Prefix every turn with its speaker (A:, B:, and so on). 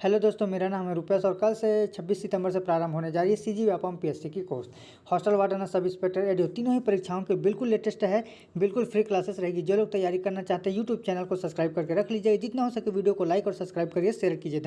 A: Hello दोस्तों, मेरा नाम है रुपेश और कल से 26 सितंबर से प्रारंभ होने जा रही है सी जी व्यापम पी की course hostel, warden, sub inspector ADEO तीनों ही परीक्षाओं के बिल्कुल लेटेस्ट है, बिल्कुल फ्री क्लासेस रहेगी। जो लोग तैयारी करना चाहते हैं यूट्यूब चैनल को सब्सक्राइब करके रख लीजिए। जितना हो सके वीडियो को लाइक और सब्सक्राइब करिए शेयर कीजिए।